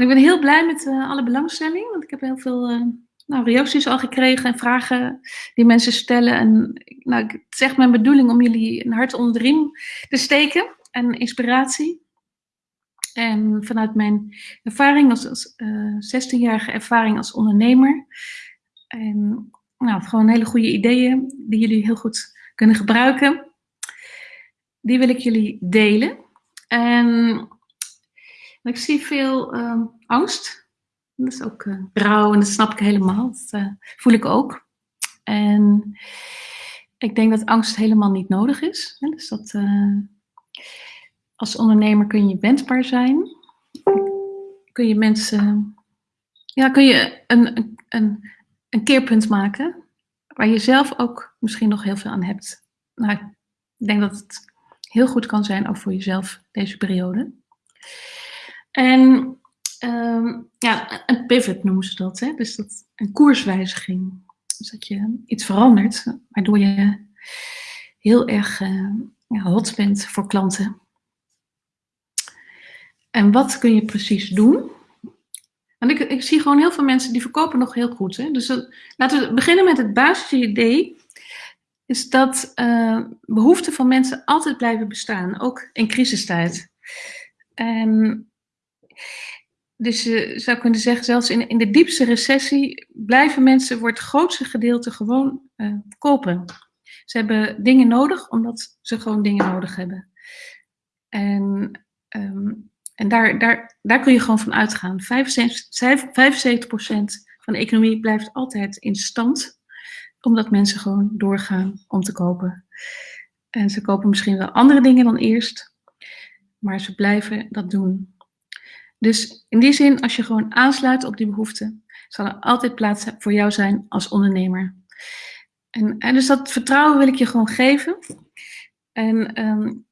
Ik ben heel blij met alle belangstelling, want ik heb heel veel nou, reacties al gekregen en vragen die mensen stellen. En nou, het is echt mijn bedoeling om jullie een hart onder de riem te steken en inspiratie. En vanuit mijn ervaring als, als 16-jarige ervaring als ondernemer. En nou, gewoon hele goede ideeën die jullie heel goed kunnen gebruiken. Die wil ik jullie delen. En ik zie veel uh, angst. Dat is ook uh, rouw en dat snap ik helemaal. Dat uh, voel ik ook. En ik denk dat angst helemaal niet nodig is. Hè? Dus dat uh, als ondernemer kun je wendbaar zijn. Kun je mensen, ja, kun je een, een, een keerpunt maken waar je zelf ook misschien nog heel veel aan hebt. Nou, ik denk dat het heel goed kan zijn, ook voor jezelf, deze periode. En um, ja, een pivot noemen ze dat. Hè? Dus dat, een koerswijziging. Dus dat je iets verandert, waardoor je heel erg ja, hot bent voor klanten. En wat kun je precies doen? Want ik, ik zie gewoon heel veel mensen die verkopen nog heel goed. Hè? Dus laten we beginnen met het basisidee. Is dat uh, behoeften van mensen altijd blijven bestaan, ook in crisistijd. En dus je zou kunnen zeggen, zelfs in, in de diepste recessie blijven mensen voor het grootste gedeelte gewoon uh, kopen. Ze hebben dingen nodig omdat ze gewoon dingen nodig hebben. En um, en daar, daar, daar kun je gewoon van uitgaan. 75%, 75 van de economie blijft altijd in stand, omdat mensen gewoon doorgaan om te kopen. En ze kopen misschien wel andere dingen dan eerst, maar ze blijven dat doen. Dus in die zin, als je gewoon aansluit op die behoeften, zal er altijd plaats voor jou zijn als ondernemer. En, en dus dat vertrouwen wil ik je gewoon geven. En um,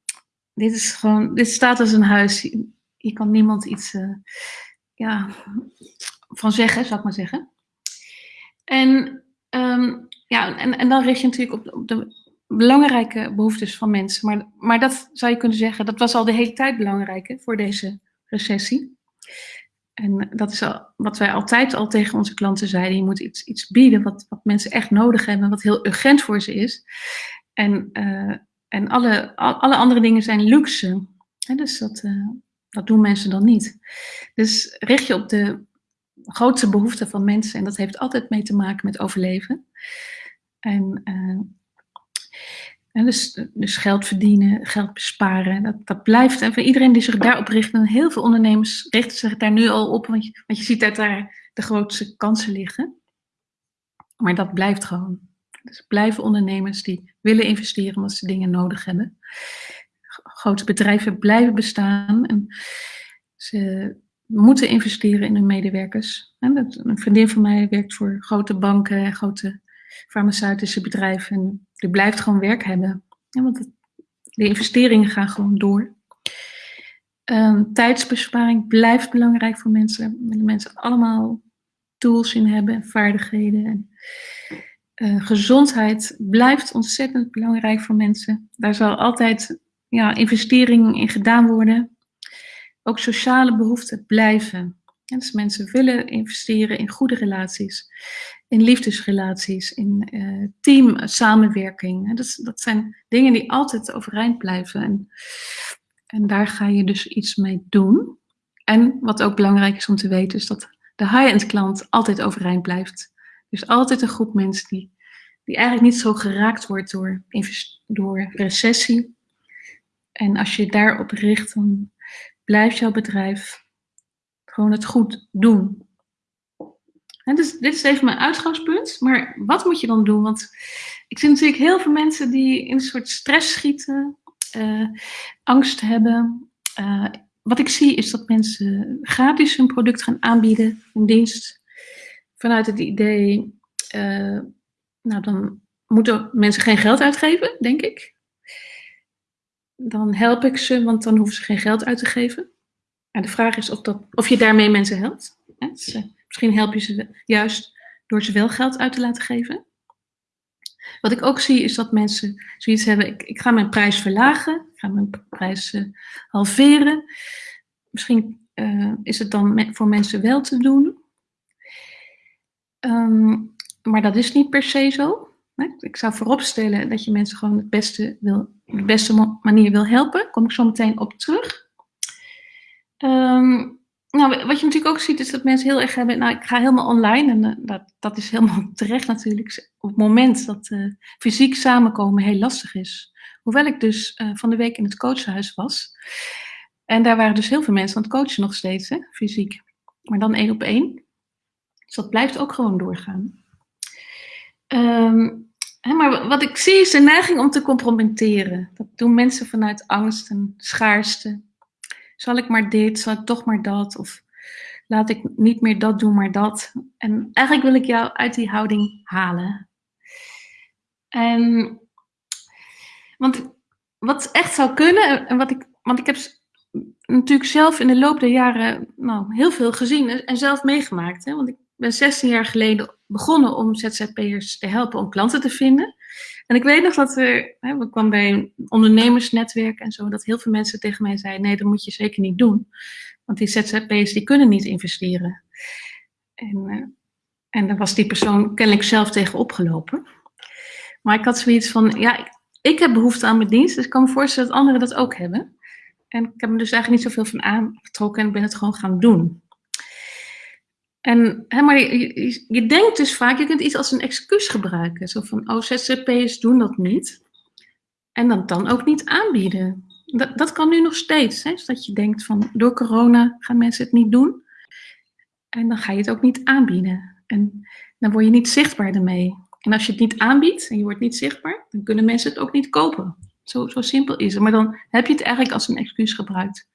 dit is gewoon, dit staat als een huis hier kan niemand iets uh, ja, van zeggen, zou ik maar zeggen. En, um, ja, en, en dan richt je natuurlijk op, op de belangrijke behoeftes van mensen. Maar, maar dat zou je kunnen zeggen, dat was al de hele tijd belangrijk hè, voor deze recessie. En dat is al, wat wij altijd al tegen onze klanten zeiden. Je moet iets, iets bieden wat, wat mensen echt nodig hebben, wat heel urgent voor ze is. En, uh, en alle, alle andere dingen zijn luxe. Dus dat, uh, dat doen mensen dan niet. Dus richt je op de grootste behoeften van mensen. En dat heeft altijd mee te maken met overleven. En, uh, en dus, dus, geld verdienen, geld besparen, dat, dat blijft. En voor iedereen die zich daarop richt, en heel veel ondernemers richten zich daar nu al op, want je, want je ziet dat daar de grootste kansen liggen. Maar dat blijft gewoon. Dus blijven ondernemers die willen investeren omdat ze dingen nodig hebben grote bedrijven blijven bestaan. En ze moeten investeren in hun medewerkers. een vriendin van mij werkt voor grote banken en grote farmaceutische bedrijven. En die blijft gewoon werk hebben. want de investeringen gaan gewoon door. Um, tijdsbesparing blijft belangrijk voor mensen. Willen mensen allemaal tools in hebben en vaardigheden. En, uh, gezondheid blijft ontzettend belangrijk voor mensen. Daar zal altijd ja, investeringen in gedaan worden. Ook sociale behoeften blijven. dus mensen willen investeren in goede relaties, in liefdesrelaties, in uh, team samenwerking. Dat, dat zijn dingen die altijd overeind blijven. En, en daar ga je dus iets mee doen. En wat ook belangrijk is om te weten, is dat de high-end klant altijd overeind blijft. Dus altijd een groep mensen die, die eigenlijk niet zo geraakt wordt door, door recessie en als je daarop richt, dan blijft jouw bedrijf gewoon het goed doen. Dus, dit is even mijn uitgangspunt. Maar wat moet je dan doen? Want ik zie natuurlijk heel veel mensen die in een soort stress schieten, uh, angst hebben. Uh, wat ik zie is dat mensen gratis hun product gaan aanbieden, een dienst, vanuit het idee, uh, nou dan moeten mensen geen geld uitgeven, denk ik dan help ik ze, want dan hoeven ze geen geld uit te geven. En de vraag is of, dat, of je daarmee mensen helpt. Dus, uh, misschien help je ze juist door ze wel geld uit te laten geven. Wat ik ook zie is dat mensen zoiets hebben, ik, ik ga mijn prijs verlagen, ik ga mijn prijs uh, halveren. Misschien eh, is het dan voor mensen wel te doen. Ehm, maar dat is niet per se zo. Ik zou vooropstellen dat je mensen gewoon het beste wil, de beste manier wil helpen. Daar kom ik zo meteen op terug. Um, nou, wat je natuurlijk ook ziet is dat mensen heel erg hebben, nou ik ga helemaal online en uh, dat, dat is helemaal terecht natuurlijk. Op het moment dat uh, fysiek samenkomen heel lastig is. Hoewel ik dus uh, van de week in het coachhuis was. En daar waren dus heel veel mensen aan het coachen nog steeds, hè, fysiek. Maar dan één op één. Dus dat blijft ook gewoon doorgaan. Um, hè, maar wat ik zie is de neiging om te compromitteren. Dat doen mensen vanuit angst en schaarste zal ik maar dit, zal ik toch maar dat? Of laat ik niet meer dat doen, maar dat. En eigenlijk wil ik jou uit die houding halen. En, want wat echt zou kunnen, en wat ik, want ik heb natuurlijk zelf in de loop der jaren nou, heel veel gezien en zelf meegemaakt. Hè? Want ik ben 16 jaar geleden begonnen om ZZP'ers te helpen om klanten te vinden. En ik weet nog dat er, hè, we kwamen bij een ondernemersnetwerk en zo, dat heel veel mensen tegen mij zeiden, nee, dat moet je zeker niet doen. Want die ZZP'ers, die kunnen niet investeren. En, uh, en daar was die persoon kennelijk zelf tegen opgelopen. Maar ik had zoiets van, ja, ik, ik heb behoefte aan mijn dienst, dus ik kan me voorstellen dat anderen dat ook hebben. En ik heb me dus eigenlijk niet zoveel van aangetrokken en ben het gewoon gaan doen. En, hè, maar je, denkt dus vaak, je kunt iets als een excuus gebruiken. Zo van, oh, ZZP'ers doen dat niet. En dat dan ook niet aanbieden. Dat, dat kan nu nog steeds. Hè? Dat je denkt van, door corona gaan mensen het niet doen. En dan ga je het ook niet aanbieden. En dan word je niet zichtbaar ermee. En als je het niet aanbiedt en je wordt niet zichtbaar, dan kunnen mensen het ook niet kopen. Zo, zo simpel is het. Maar dan heb je het eigenlijk als een excuus gebruikt.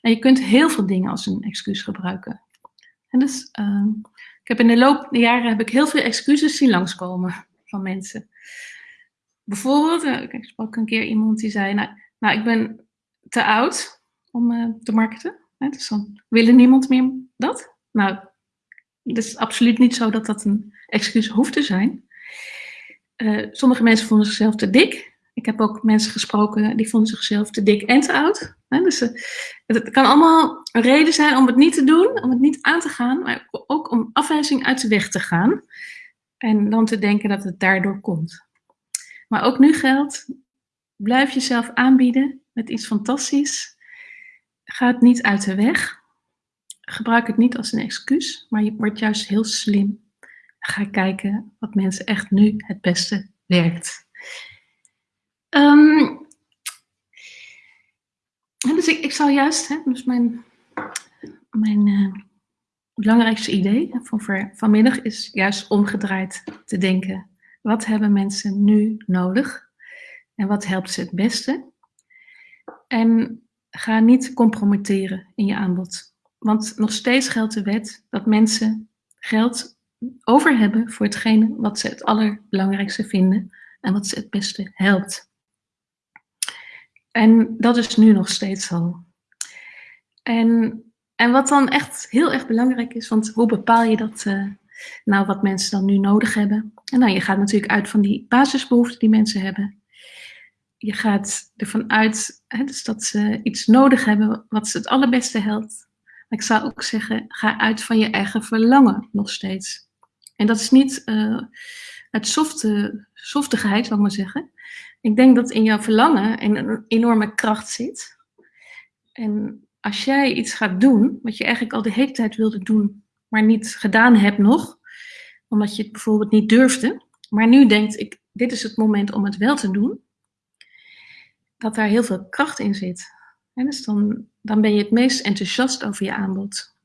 En je kunt heel veel dingen als een excuus gebruiken. En dus, uh, ik heb in de loop der jaren heb ik heel veel excuses zien langskomen van mensen. Bijvoorbeeld, uh, ik sprak een keer iemand die zei, nou, nou ik ben te oud om uh, te marketen. Hè, dus dan willen niemand meer dat. Nou, het is absoluut niet zo dat dat een excuus hoeft te zijn. Uh, sommige mensen vonden zichzelf te dik. Ik heb ook mensen gesproken die vonden zichzelf te dik en te oud. Dus eh, het kan allemaal een reden zijn om het niet te doen, om het niet aan te gaan, maar ook om afwijzing uit de weg te gaan. En dan te denken dat het daardoor komt. Maar ook nu geldt, blijf jezelf aanbieden met iets fantastisch. Ga het niet uit de weg. Gebruik het niet als een excuus, maar je wordt juist heel slim. Ga kijken wat mensen echt nu het beste werkt. Um, dus ik, ik zal juist, hè, dus mijn, mijn uh, belangrijkste idee van vanmiddag is juist omgedraaid te denken. Wat hebben mensen nu nodig? En wat helpt ze het beste? En ga niet compromitteren in je aanbod. Want nog steeds geldt de wet dat mensen geld over hebben voor hetgene wat ze het allerbelangrijkste vinden en wat ze het beste helpt. En dat is nu nog steeds zo. En, en wat dan echt heel erg belangrijk is, want hoe bepaal je dat, uh, nou wat mensen dan nu nodig hebben? En nou, je gaat natuurlijk uit van die basisbehoeften die mensen hebben. Je gaat ervan uit hè, dus dat ze iets nodig hebben wat ze het allerbeste helpt. Maar ik zou ook zeggen, ga uit van je eigen verlangen nog steeds. En dat is niet uh, uit softe, softigheid, zal ik maar zeggen. Ik denk dat in jouw verlangen een enorme kracht zit. En als jij iets gaat doen, wat je eigenlijk al de hele tijd wilde doen, maar niet gedaan hebt nog, omdat je het bijvoorbeeld niet durfde, maar nu denkt, ik, dit is het moment om het wel te doen, dat daar heel veel kracht in zit. En dus dan, dan ben je het meest enthousiast over je aanbod.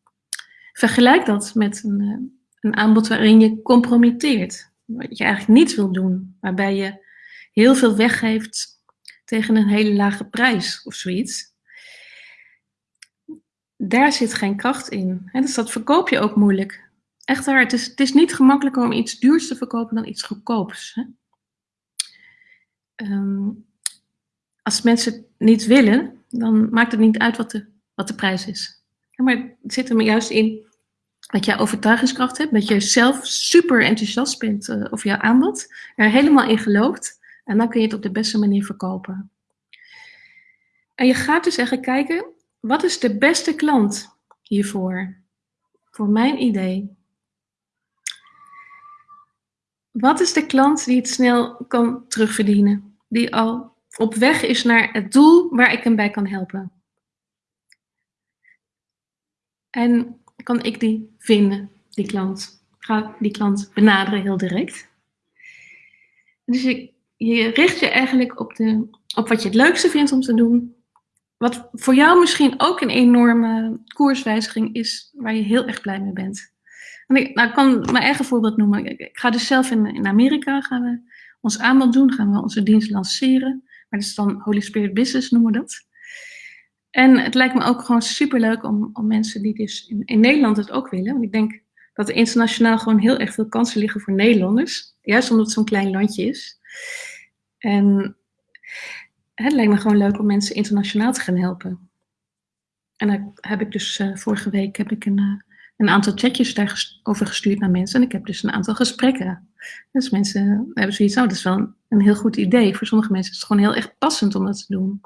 Vergelijk dat met een, eh, een aanbod waarin je compromitteert. Wat je eigenlijk niet wil doen, waarbij je heel veel weggeeft tegen een hele lage prijs of zoiets. Daar zit geen kracht in. dus dat verkoop je ook moeilijk. Echt waar, het is, het is niet gemakkelijker om iets duurs te verkopen dan iets goedkoops. Hè? Um, als mensen het niet willen, dan maakt het niet uit wat de, wat de prijs is. maar het zit er maar juist in dat jij overtuigingskracht hebt, dat je zelf super enthousiast bent uh, over jouw aanbod, er helemaal in gelooft en dan kun je het op de beste manier verkopen. En je gaat dus eigenlijk kijken, wat is de beste klant hiervoor, voor mijn idee. Wat is de klant die het snel kan terugverdienen? Die al op weg is naar het doel waar ik hem bij kan helpen? En kan ik die vinden, die klant? Ga die klant benaderen heel direct. Dus je, je richt je eigenlijk op, de, op wat je het leukste vindt om te doen. Wat voor jou misschien ook een enorme koerswijziging is, waar je heel erg blij mee bent. En ik, nou, ik kan mijn eigen voorbeeld noemen. Ik, ga dus zelf in, in Amerika gaan we ons aanbod doen, gaan we onze dienst lanceren. Maar dat is dan Holy Spirit Business noemen we dat. En het lijkt me ook gewoon superleuk om, om mensen die dus in, in Nederland het ook willen. Want ik denk dat er internationaal gewoon heel erg veel kansen liggen voor Nederlanders. Juist omdat het zo'n klein landje is. En het lijkt me gewoon leuk om mensen internationaal te gaan helpen. En daar heb ik dus uh, vorige week heb ik een, uh, een aantal chatjes daarover gestuurd naar mensen. En ik heb dus een aantal gesprekken. Dus mensen hebben zoiets, oh, dat is wel een, een heel goed idee. Voor sommige mensen is het gewoon heel erg passend om dat te doen.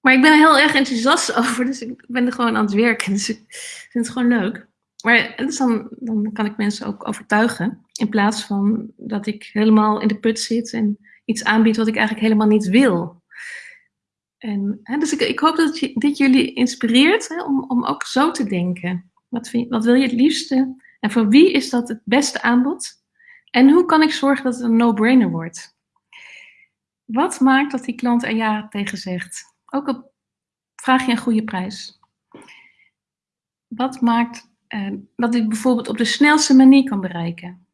Maar ik ben er heel erg enthousiast over, dus ik ben er gewoon aan het werken. Dus ik vind het gewoon leuk. Maar dus dan, dan kan ik mensen ook overtuigen. In plaats van dat ik helemaal in de put zit en iets aanbied wat ik eigenlijk helemaal niet wil. En, hè, dus ik, ik, hoop dat dit jullie inspireert hè, om, om ook zo te denken. Wat, vind, wat wil je het liefste? En voor wie is dat het beste aanbod? En hoe kan ik zorgen dat het een no-brainer wordt? Wat maakt dat die klant er ja tegen zegt? Ook op vraag je een goede prijs. Wat maakt dat hij bijvoorbeeld op de snelste manier kan bereiken?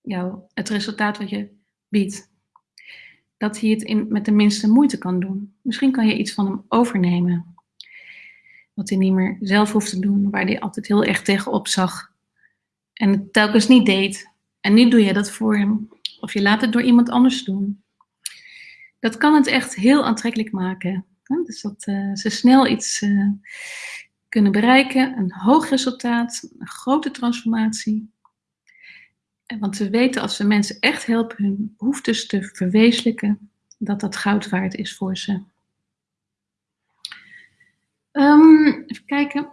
Jou, het resultaat wat je biedt. Dat hij het in, met de minste moeite kan doen. Misschien kan je iets van hem overnemen. Wat hij niet meer zelf hoeft te doen, waar hij altijd heel erg tegenop zag. En het telkens niet deed. En nu doe je dat voor hem. Of je laat het door iemand anders doen. Dat kan het echt heel aantrekkelijk maken. Dus dat uh, ze snel iets uh, kunnen bereiken, een hoog resultaat, een grote transformatie. Want we weten als we mensen echt helpen hun behoeftes te verwezenlijken, dat dat goud waard is voor ze. Um, even kijken.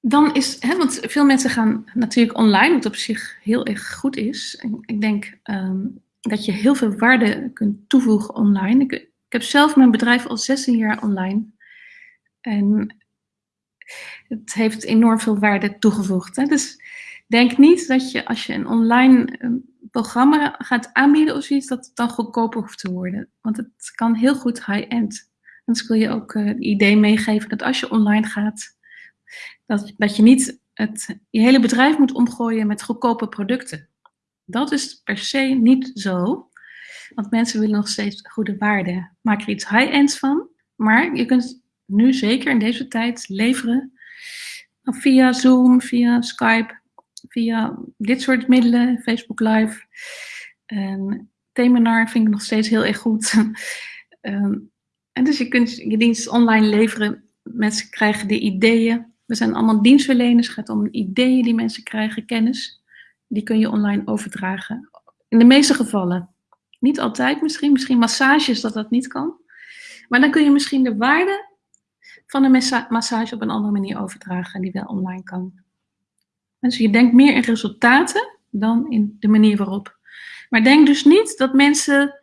Dan is, hè, want veel mensen gaan natuurlijk online, wat op zich heel erg goed is. Ik denk um, dat je heel veel waarde kunt toevoegen online. Ik, ik, heb zelf mijn bedrijf al 16 jaar online. En het heeft enorm veel waarde toegevoegd. Hè? Dus denk niet dat je als je een online um, programma gaat aanbieden of zoiets, dat het dan goedkoper hoeft te worden. Want het kan heel goed high-end. Dus wil je ook uh, het idee meegeven dat als je online gaat, dat, dat je niet het, je hele bedrijf moet omgooien met goedkope producten. Dat is per se niet zo. Want mensen willen nog steeds goede waarde. Maak er iets high-ends van. Maar je kunt nu zeker in deze tijd leveren via Zoom, via Skype, via dit soort middelen, Facebook Live. En Temenar vind ik nog steeds heel erg goed. um, en dus je kunt je dienst online leveren. Mensen krijgen de ideeën. We zijn allemaal dienstverleners. Het gaat om ideeën die mensen krijgen, kennis die kun je online overdragen. In de meeste gevallen. Niet altijd misschien, misschien massages dat dat niet kan. Maar dan kun je misschien de waarde van een massage op een andere manier overdragen die wel online kan. Dus je denkt meer in resultaten dan in de manier waarop. Maar denk dus niet dat mensen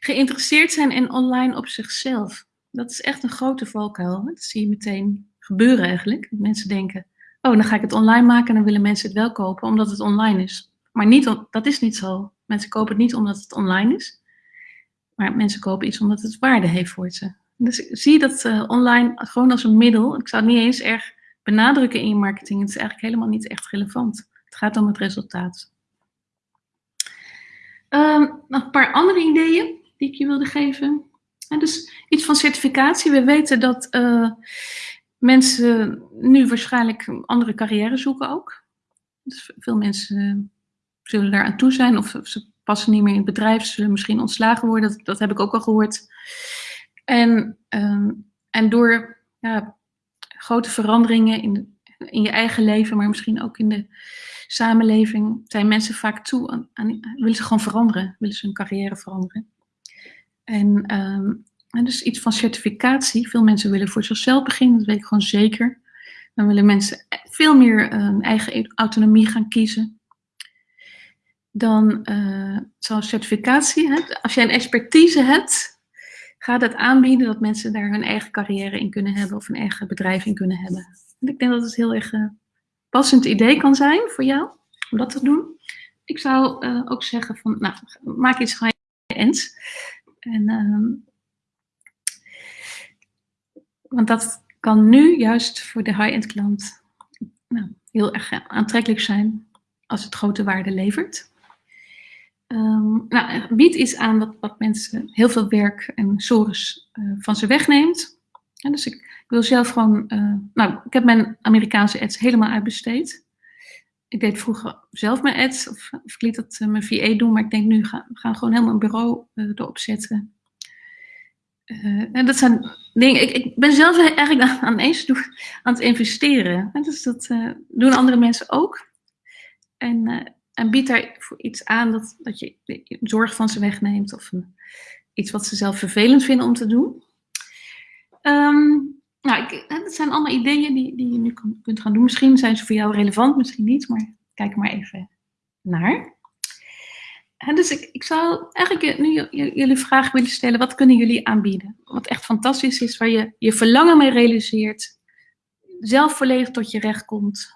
geïnteresseerd zijn in online op zichzelf. Dat is echt een grote valkuil. Dat zie je meteen gebeuren eigenlijk. Mensen denken, oh, dan ga ik het online maken en dan willen mensen het wel kopen omdat het online is. Maar niet, dat is niet zo. Mensen kopen het niet omdat het online is, maar mensen kopen iets omdat het waarde heeft voor ze. Dus zie dat uh, online gewoon als een middel. Ik zou het niet eens erg benadrukken in je marketing. Het is eigenlijk helemaal niet echt relevant. Het gaat om het resultaat. Um, nog een paar andere ideeën die ik je wilde geven. En dus iets van certificatie. We weten dat uh, mensen nu waarschijnlijk andere carrière zoeken ook. Dus veel mensen zullen daar aan toe zijn of ze passen niet meer in het bedrijf, zullen misschien ontslagen worden. Dat, dat heb ik ook al gehoord. En, um, en door ja, grote veranderingen in, in je eigen leven, maar misschien ook in de samenleving, zijn mensen vaak toe aan, willen ze gewoon veranderen, willen ze hun carrière veranderen. En um, En dus iets van certificatie. Veel mensen willen voor zichzelf beginnen, dat weet ik gewoon zeker. Dan willen mensen veel meer uh, eigen autonomie gaan kiezen. Dan uh, zoals certificatie. Hè? Als jij een expertise hebt, ga dat aanbieden dat mensen daar hun eigen carrière in kunnen hebben of een eigen bedrijf in kunnen hebben. En ik denk dat het heel erg uh, passend idee kan zijn voor jou om dat te doen. Ik zou uh, ook zeggen van, nou, maak iets van je ends. En, uh, want dat kan nu juist voor de high-end klant nou, heel erg aantrekkelijk zijn als het grote waarde levert. Um, nou, biedt iets aan wat, mensen heel veel werk en sores uh, van ze wegneemt. Dus ik, ik, wil zelf gewoon, uh, nou, ik heb mijn Amerikaanse ads helemaal uitbesteed. Ik deed vroeger zelf mijn ads, of, of ik liet dat uh, mijn VA doen, maar ik denk nu, ga, we gaan gewoon helemaal een bureau erop zetten. en dat zijn dingen, ik, ik ben zelf eigenlijk aan, aan aan het investeren. En dus dat doen andere mensen ook. En en biedt daar iets aan dat, dat je zorg van ze wegneemt of iets wat ze zelf vervelend vinden om te doen. Um, nou, ik, dat zijn allemaal ideeën die, die je nu kunt gaan doen. Misschien zijn ze voor jou relevant, misschien niet, maar kijk maar even naar. En dus ik, ik zou eigenlijk nu jullie vraag willen stellen, wat kunnen jullie aanbieden? Wat echt fantastisch is, waar je je verlangen mee realiseert, zelf volledig tot je recht komt,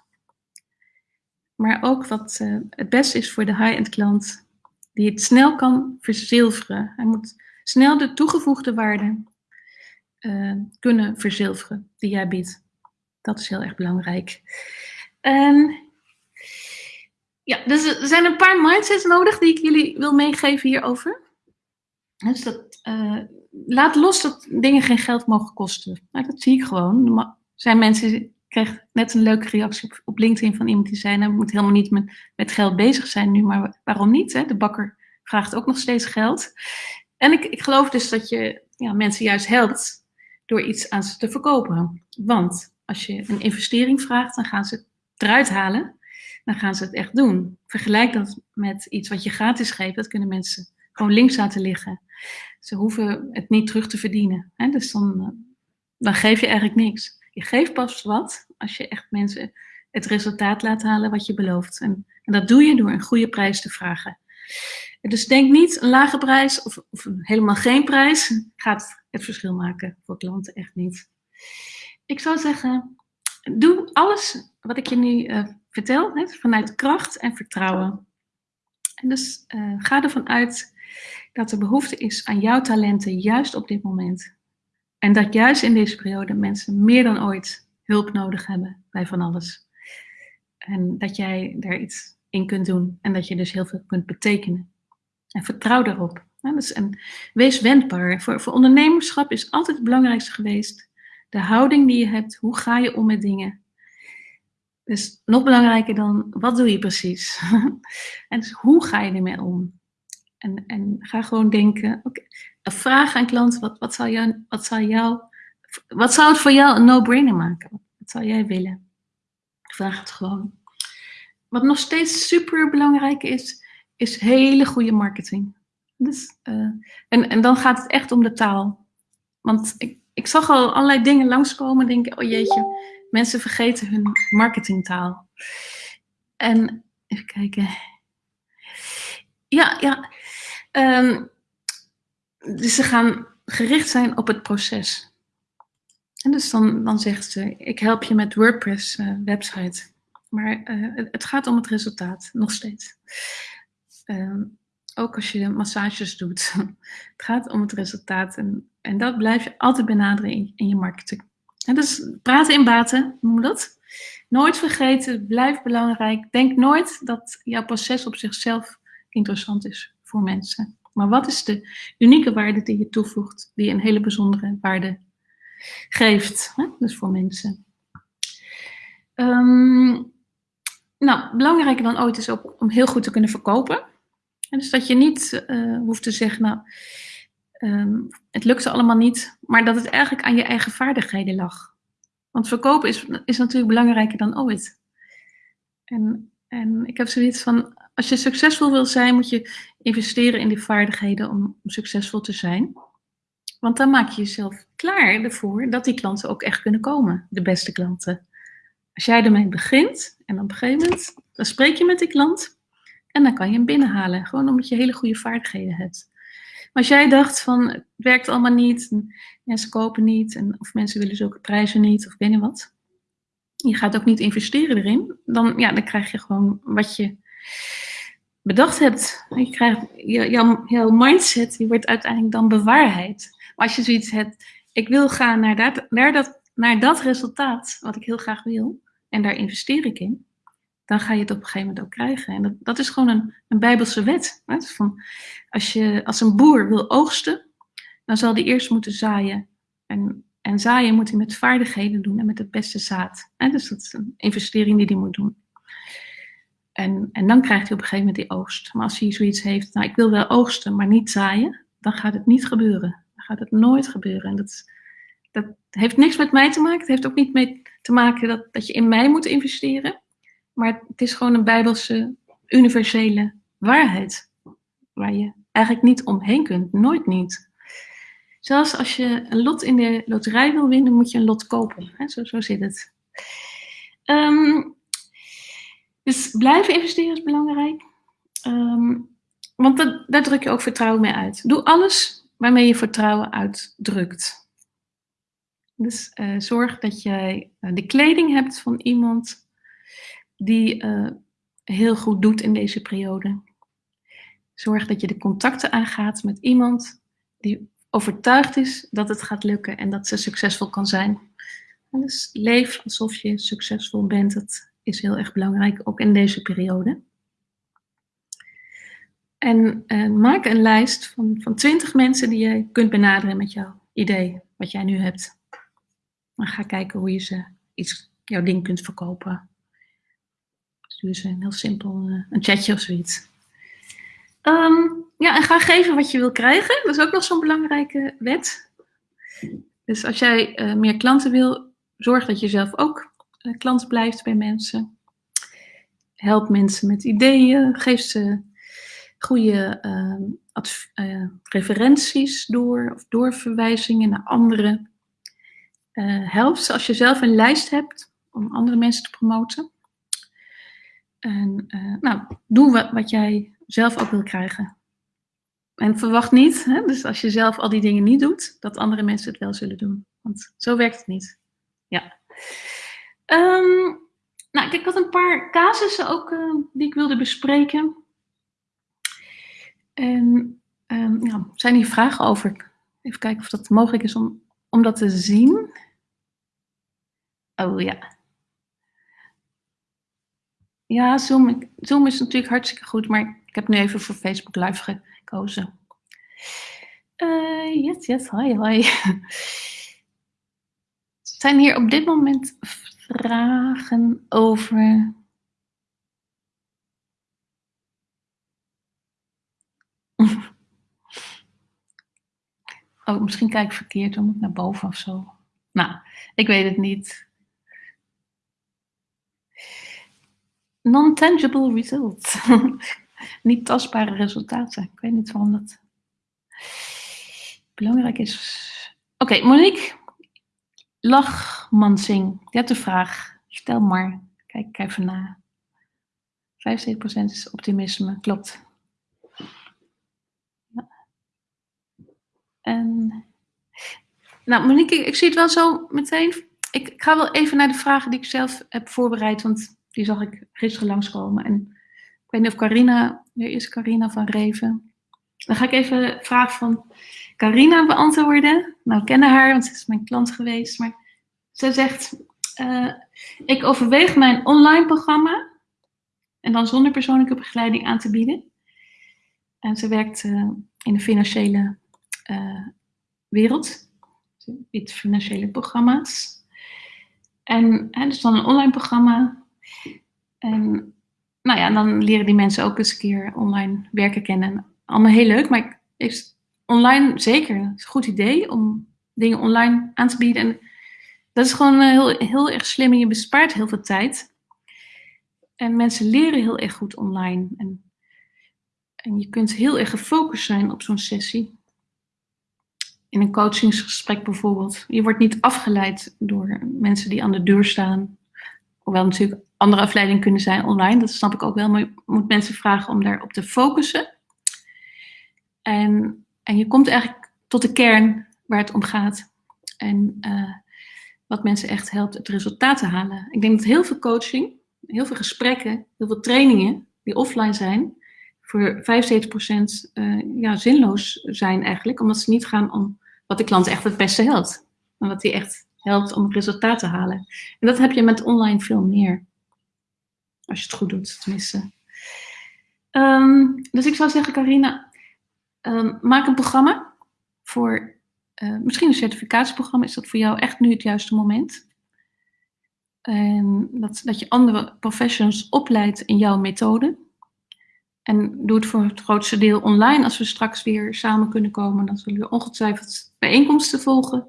maar ook wat uh, het beste is voor de high-end klant, die het snel kan verzilveren. Hij moet snel de toegevoegde waarde uh, kunnen verzilveren die jij biedt. Dat is heel erg belangrijk. En ja, dus er zijn een paar mindsets nodig die ik jullie wil meegeven hierover. Dus dat, uh, laat los dat dingen geen geld mogen kosten. Nou, dat zie ik gewoon. Er zijn mensen kreeg net een leuke reactie op, op LinkedIn van iemand die zei, nou, moet helemaal niet met, met geld bezig zijn nu, maar waarom niet? Hè? De bakker vraagt ook nog steeds geld. En ik, ik geloof dus dat je ja, mensen juist helpt door iets aan ze te verkopen. Want als je een investering vraagt, dan gaan ze het eruit halen. Dan gaan ze het echt doen. Vergelijk dat met iets wat je gratis geeft. Dat kunnen mensen gewoon links laten liggen. Ze hoeven het niet terug te verdienen. Hè? Dus dan, dan geef je eigenlijk niks. Je geeft pas wat als je echt mensen het resultaat laat halen wat je belooft. En, en dat doe je door een goede prijs te vragen. Dus denk niet een lage prijs of, of helemaal geen prijs gaat het verschil maken voor klanten echt niet. Ik zou zeggen, doe alles wat ik je nu uh, vertel hè, vanuit kracht en vertrouwen. En dus uh, ga ervan uit dat er behoefte is aan jouw talenten juist op dit moment. En dat juist in deze periode mensen meer dan ooit hulp nodig hebben bij van alles. En dat jij daar iets in kunt doen en dat je dus heel veel kunt betekenen. En vertrouw daarop. dus, en wees wendbaar. Voor, voor ondernemerschap is altijd het belangrijkste geweest de houding die je hebt. Hoe ga je om met dingen? Dus nog belangrijker dan wat doe je precies? en dus hoe ga je ermee om? En, en ga gewoon denken, vraag aan klanten, wat, wat, zou jou, wat, zou jou, wat zou het voor jou een no-brainer maken? Wat zou jij willen? Vraag het gewoon. Wat nog steeds super belangrijk is, is hele goede marketing. Dus, uh, en, en dan gaat het echt om de taal. Want ik, ik zag al allerlei dingen langskomen en denk, oh jeetje, mensen vergeten hun marketingtaal. En even kijken. Ja, ja. Um, dus ze gaan gericht zijn op het proces. En dus dan, dan zegt ze, ik help je met WordPress uh, website. Maar uh, het gaat om het resultaat, nog steeds. Uh, ook als je massages doet. het gaat om het resultaat. En, en dat blijf je altijd benaderen in, in je marketing. En dus praten in baten, noem dat. Nooit vergeten, blijf belangrijk. Denk nooit dat jouw proces op zichzelf interessant is voor mensen. Maar wat is de unieke waarde die je toevoegt, die een hele bijzondere waarde geeft, hè? dus voor mensen? Um, nou, belangrijker dan ooit is ook om heel goed te kunnen verkopen. En dus dat je niet uh, hoeft te zeggen, nou, um, het lukte allemaal niet, maar dat het eigenlijk aan je eigen vaardigheden lag. Want verkopen is, is natuurlijk belangrijker dan ooit. En, en ik heb zoiets van, als je succesvol wil zijn, moet je investeren in die vaardigheden om, succesvol te zijn. Want dan maak je jezelf klaar ervoor dat die klanten ook echt kunnen komen, de beste klanten. Als jij ermee begint en op een gegeven moment, dan spreek je met die klant en dan kan je hem binnenhalen. Gewoon omdat je hele goede vaardigheden hebt. Maar als jij dacht van, het werkt allemaal niet, mensen kopen niet, en, of mensen willen zulke prijzen niet, of weet wat. Je gaat ook niet investeren erin, dan, ja, dan krijg je gewoon wat je bedacht hebt. Je krijgt, jouw, jouw mindset die wordt uiteindelijk dan bewaarheid. Maar als je zoiets hebt, ik wil gaan naar dat, naar, dat, naar dat resultaat wat ik heel graag wil, en daar investeer ik in, dan ga je het op een gegeven moment ook krijgen. En dat, dat is gewoon een, een bijbelse wet. Hè? Van, als, je, als een boer wil oogsten, dan zal hij eerst moeten zaaien. En, en zaaien moet hij met vaardigheden doen en met het beste zaad. Hè? Dus dat is een investering die hij moet doen. En, en dan krijgt hij op een gegeven moment die oogst. Maar als hij zoiets heeft, nou ik wil wel oogsten, maar niet zaaien, dan gaat het niet gebeuren. Dan gaat het nooit gebeuren. En dat, dat heeft niks met mij te maken. Het heeft ook niet mee te maken dat, dat je in mij moet investeren. Maar het is gewoon een bijbelse, universele waarheid. Waar je eigenlijk niet omheen kunt. Nooit niet. Zelfs als je een lot in de loterij wil winnen, moet je een lot kopen. Zo, zo zit het. Ehm, dus blijven investeren is belangrijk. Ehm, want dat, daar druk je ook vertrouwen mee uit. Doe alles waarmee je vertrouwen uitdrukt. Dus uh, zorg dat jij uh, de kleding hebt van iemand die uh, heel goed doet in deze periode. Zorg dat je de contacten aangaat met iemand die overtuigd is dat het gaat lukken en dat ze succesvol kan zijn. Dus leef alsof je succesvol bent. Is heel erg belangrijk, ook in deze periode. En uh, maak een lijst van, van 20 mensen die je kunt benaderen met jouw idee, wat jij nu hebt. Dan ga kijken hoe je ze iets, jouw ding kunt verkopen. Stuur ze een heel simpel uh, een chatje of zoiets. Um, ja, en ga geven wat je wil krijgen. Dat is ook nog zo'n belangrijke wet. Dus als jij uh, meer klanten wil, zorg dat je zelf ook klant blijft bij mensen. Help mensen met ideeën. Geef ze goede uh, referenties door of doorverwijzingen naar anderen. help ze als je zelf een lijst hebt om andere mensen te promoten. En nou, doe wat, wat jij zelf ook wil krijgen. En verwacht niet, hè, dus als je zelf al die dingen niet doet, dat andere mensen het wel zullen doen. Want zo werkt het niet. Ja. Um, nou, ik had een paar casussen ook uh, die ik wilde bespreken. En ja, zijn hier vragen over? Even kijken of dat mogelijk is om, om dat te zien. Oh ja. Ja, Zoom, is natuurlijk hartstikke goed, maar ik heb nu even voor Facebook Live gekozen. Uh, yes, yes, hoi, hoi. Zijn hier op dit moment vragen over... Oh, misschien kijk ik verkeerd, dan moet naar boven of zo. Nou, ik weet het niet. Non-tangible results. niet tastbare resultaten. Ik weet niet waarom dat belangrijk is. Oké, Monique Lachmansing, je hebt een vraag. Stel maar. Kijk even na. 75% is optimisme, klopt. En, nou, Monique, ik, zie het wel zo meteen. Ik, ga wel even naar de vragen die ik zelf heb voorbereid, want die zag ik gisteren langskomen. En ik weet niet of Carina, weer is Carina van Reven. Dan ga ik even de vraag van Carina beantwoorden. Nou, ik ken haar, want ze is mijn klant geweest. Maar ze zegt, uh, ik overweeg mijn online programma en dan zonder persoonlijke begeleiding aan te bieden. En ze werkt uh, in de financiële uh, wereld. Ze financiële programma's. En dus dan een online programma. En nou ja, dan leren die mensen ook eens een keer online werken kennen. Allemaal heel leuk, maar is online zeker een goed idee om dingen online aan te bieden. En dat is gewoon heel, heel erg slim en je bespaart heel veel tijd. En mensen leren heel erg goed online. En, en je kunt heel erg gefocust zijn op zo'n sessie. in een coachingsgesprek bijvoorbeeld. Je wordt niet afgeleid door mensen die aan de deur staan. Hoewel natuurlijk andere afleidingen kunnen zijn online, dat snap ik ook wel. Maar je moet mensen vragen om daarop te focussen. En, en je komt eigenlijk tot de kern waar het om gaat. En uh, wat mensen echt helpt het resultaat te halen. Ik denk dat heel veel coaching, heel veel gesprekken, heel veel trainingen die offline zijn, voor 75% uh, ja, zinloos zijn eigenlijk. Omdat ze niet gaan om wat de klant echt het beste helpt. Maar wat die echt helpt om resultaat te halen. En dat heb je met online veel meer. Als je het goed doet, tenminste. Um, dus ik zou zeggen, Carina, um, maak een programma voor, uh, misschien een certificatieprogramma. Is dat voor jou echt nu het juiste moment? En dat, dat je andere professionals opleidt in jouw methode. En doe het voor het grootste deel online. Als we straks weer samen kunnen komen, dan zullen we ongetwijfeld bijeenkomsten volgen.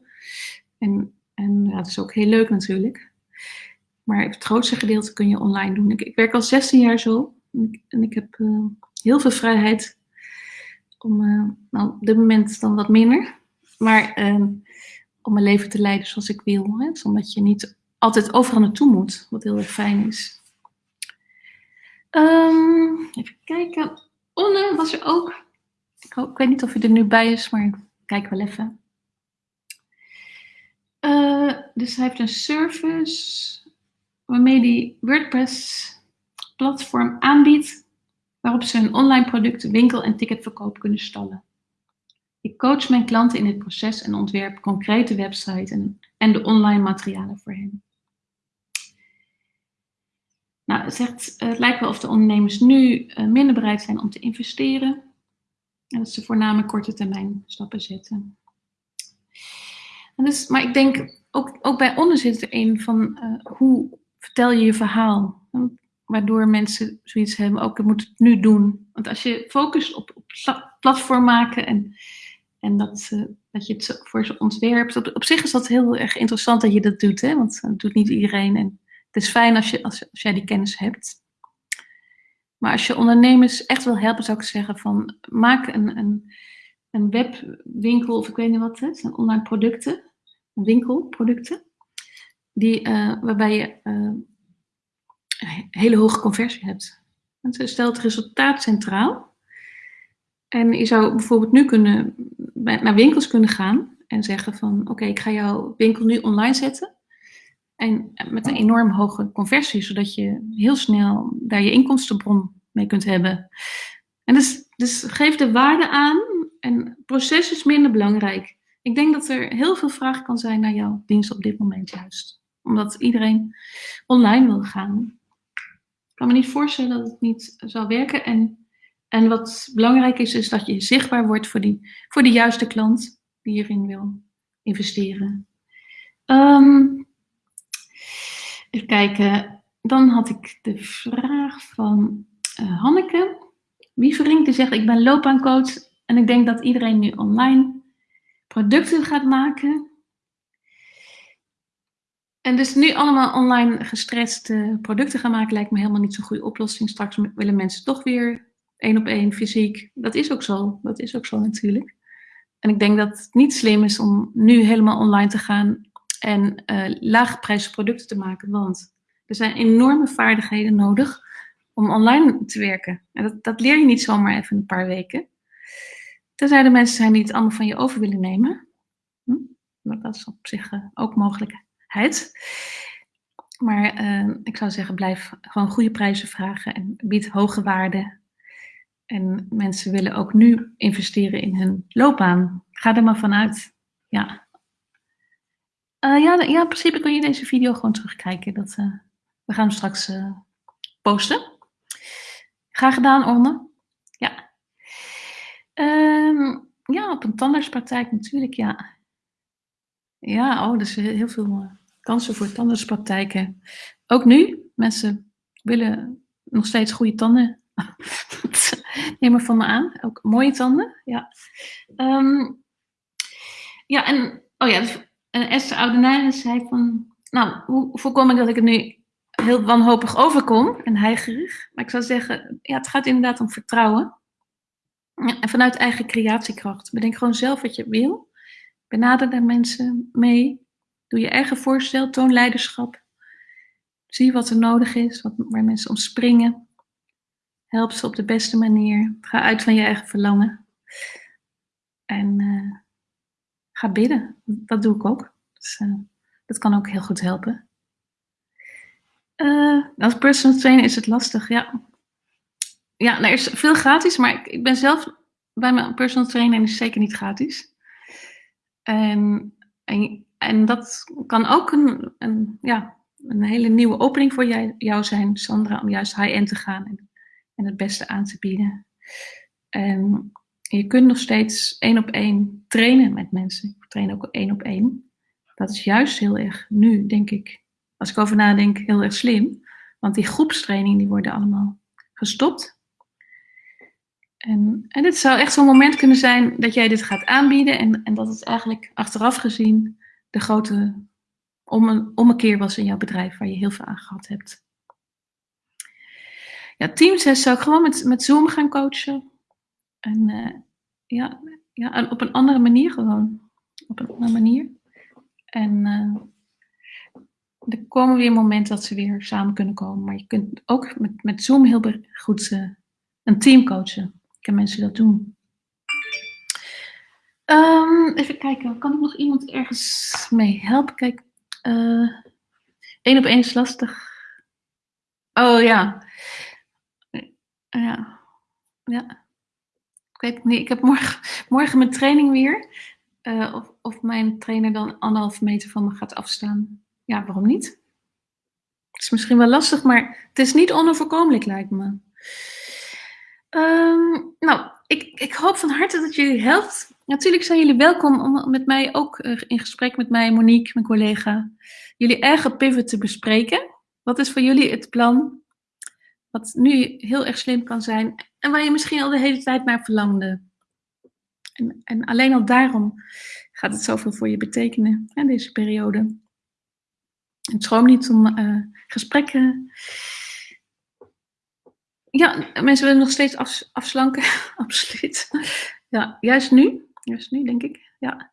En, en ja, dat is ook heel leuk natuurlijk. Maar het grootste gedeelte kun je online doen. Ik, ik werk al 16 jaar zo. En ik, heb uh, heel veel vrijheid om, uh, nou, op dit moment dan wat minder. Maar uh, om mijn leven te leiden zoals ik wil. Hè? Omdat je niet altijd overal naartoe moet, wat heel erg fijn is. Um, even kijken. Onne was er ook. Ik, ik, weet niet of hij er nu bij is, maar kijk wel even. Uh, dus hij heeft een service waarmee hij WordPress platform aanbiedt waarop ze hun online producten, winkel en ticketverkoop kunnen stallen. Ik coach mijn klanten in het proces en ontwerp concrete websites en, de online materialen voor hen. Nou, het, zegt, het lijkt wel of de ondernemers nu uh, minder bereid zijn om te investeren. En dat ze voornamelijk korte termijn stappen zetten. En dus, maar ik denk, ook, ook bij onder zit er een van uh, hoe vertel je je verhaal. Waardoor mensen zoiets hebben, ook ik moet het nu doen. Want als je focust op, platform maken en, en dat, uh, dat je het voor ze ontwerpt. Op, zich is dat heel erg interessant dat je dat doet, hè? want dat doet niet iedereen. En het is fijn als, je, als, jij die kennis hebt. Maar als je ondernemers echt wil helpen, zou ik zeggen van maak een, een, een webwinkel of ik weet niet wat het zijn online producten, winkelproducten, die, uh, waarbij je uh, hele hoge conversie hebt. Want stel het resultaat centraal. En je zou bijvoorbeeld nu kunnen, naar winkels kunnen gaan en zeggen van oké, ik ga jouw winkel nu online zetten. En met een enorm hoge conversie, zodat je heel snel daar je inkomstenbron mee kunt hebben. En dus, dus geef de waarde aan en proces is minder belangrijk. Ik denk dat er heel veel vraag kan zijn naar jouw dienst op dit moment juist. Omdat iedereen online wil gaan. Kan me niet voorstellen dat het niet zal werken. En, en wat belangrijk is, is dat je zichtbaar wordt voor, die, voor de juiste klant die hierin wil investeren. Um, Even kijken. Dan had ik de vraag van uh, Hanneke. Wievering die zegt, ik ben loopbaancoach en ik denk dat iedereen nu online producten gaat maken. En dus nu allemaal online gestreste producten gaan maken lijkt me helemaal niet zo'n goede oplossing. Straks willen mensen toch weer één op één fysiek. Dat is ook zo. Dat is ook zo natuurlijk. En ik denk dat het niet slim is om nu helemaal online te gaan en uh, producten te maken. Want er zijn enorme vaardigheden nodig om online te werken. En dat, dat leer je niet zomaar even een paar weken. Tenzij er mensen zijn die het allemaal van je over willen nemen. Hm? Dat is op zich uh, ook Maar uh, ik zou zeggen, blijf gewoon goede prijzen vragen en bied hoge waarde. En mensen willen ook nu investeren in hun loopbaan. Ga er maar vanuit. Ja, uh, ja, ja, in principe kun je deze video gewoon terugkijken. Dat, uh, we gaan hem straks uh, posten. Graag gedaan, Orne. Ja. Um, ja, op een tandartspraktijk natuurlijk, ja. Ja, oh, dus heel veel kansen voor tandartspraktijken. Ook nu, mensen willen nog steeds goede tanden. Neem maar van me aan. Ook mooie tanden, ja. Um, ja, en, oh ja, dus en Esther Oudenaar zei van, nou, hoe voorkom ik dat ik het nu heel wanhopig overkom en heigerig? Maar ik zou zeggen, ja, het gaat inderdaad om vertrouwen. en vanuit eigen creatiekracht. Bedenk gewoon zelf wat je wil. Benader de mensen mee. Doe je eigen voorstel, toon leiderschap. Zie wat er nodig is, wat, waar mensen om springen. Help ze op de beste manier. Ga uit van je eigen verlangen. En uh, ga bidden. Dat doe ik ook. Dus, uh, dat kan ook heel goed helpen. Uh, als personal trainer is het lastig, ja. Ja, er is veel gratis, maar ik, ik ben zelf bij mijn personal trainer en is zeker niet gratis. En, en, en dat kan ook een, een, ja, een hele nieuwe opening voor jij, jou zijn, Sandra, om juist high-end te gaan en, en het beste aan te bieden. En je kunt nog steeds één op één trainen met mensen. Ik train ook één op één. Dat is juist heel erg nu, denk ik, als ik over nadenk, heel erg slim. Want die groepstraining die worden allemaal gestopt. En, en dit zou echt zo'n moment kunnen zijn dat jij dit gaat aanbieden en, en dat het eigenlijk achteraf gezien de grote om een, om een keer was in jouw bedrijf waar je heel veel aan gehad hebt. Ja, Teams zou ik gewoon met, met Zoom gaan coachen. En uh, ja, ja, en op een andere manier gewoon. Op een andere manier. En uh, er komen weer momenten dat ze weer samen kunnen komen. Maar je kunt ook met, met Zoom heel goed uh, een team coachen. Ik heb mensen dat doen. Um, even kijken, kan ik nog iemand ergens mee helpen? Kijk, Eén uh, op één is lastig. Oh ja. Ja. Ja. Ik ik heb morgen, morgen mijn training weer. Uh, of, of mijn trainer dan anderhalf meter van me gaat afstaan. Ja, waarom niet? Het is misschien wel lastig, maar het is niet onoverkomelijk, lijkt me. Um, nou, ik, ik hoop van harte dat jullie helpt. Natuurlijk zijn jullie welkom om met mij ook eh, in gesprek met mij, Monique, mijn collega, jullie eigen pivot te bespreken. Wat is voor jullie het plan? Wat nu heel erg slim kan zijn en waar je misschien al de hele tijd naar verlangde. En, en alleen al daarom gaat het zoveel voor je betekenen in deze periode. En schroom niet om uh, gesprekken ja, mensen willen nog steeds af, afslanken, absoluut. Ja, juist nu, juist nu denk ik. Ja.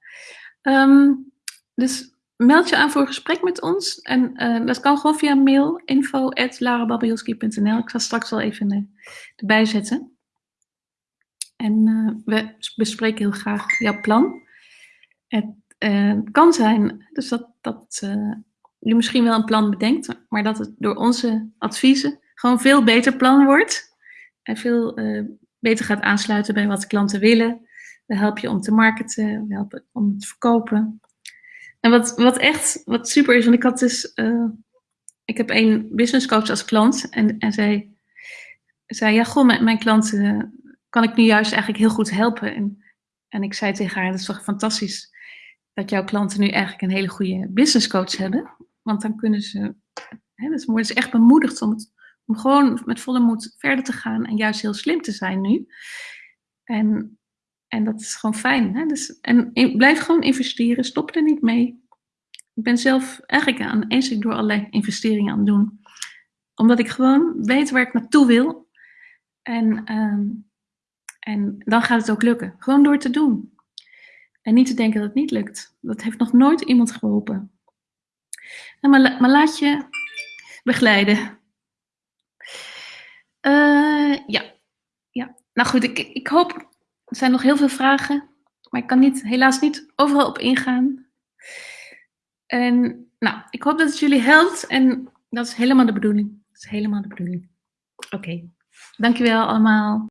Um, dus meld je aan voor een gesprek met ons. En uh, dat kan gewoon via mail, info.larababielski.nl. Ik zal straks wel even uh, erbij zetten. En uh, we bespreken heel graag jouw plan. Het kan zijn dus dat, dat je misschien wel een plan bedenkt, maar dat het door onze adviezen gewoon veel beter plan wordt. En veel beter gaat aansluiten bij wat klanten willen. We helpen je om te marketen, we helpen om te verkopen. En wat, wat echt wat super is, want ik had dus, uh, ik heb een business coach als klant en, en zij zei, ja goh, mijn, mijn klanten kan ik nu juist eigenlijk heel goed helpen. En, en ik zei tegen haar, dat is toch fantastisch dat jouw klanten nu eigenlijk een hele goede business coach hebben. Want dan kunnen ze, hè, dan worden ze echt bemoedigd om het om gewoon met volle moed verder te gaan en juist heel slim te zijn nu. En, en dat is gewoon fijn. Hè? Dus, en blijf gewoon investeren, stop er niet mee. Ik ben zelf eigenlijk aan eens door allerlei investeringen aan het doen. Omdat ik gewoon weet waar ik naartoe wil. En, um, en dan gaat het ook lukken. Gewoon door te doen. En niet te denken dat het niet lukt. Dat heeft nog nooit iemand geholpen. Maar, maar laat je begeleiden. Uh, ja. ja. Nou goed, ik, ik hoop. Er zijn nog heel veel vragen. Maar ik kan niet, helaas niet overal op ingaan. En nou, ik hoop dat het jullie helpt. En dat is helemaal de bedoeling. Dat is helemaal de bedoeling. Oké. Dankjewel allemaal.